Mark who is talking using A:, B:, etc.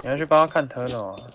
A: 你要去帮他看 turn 哦。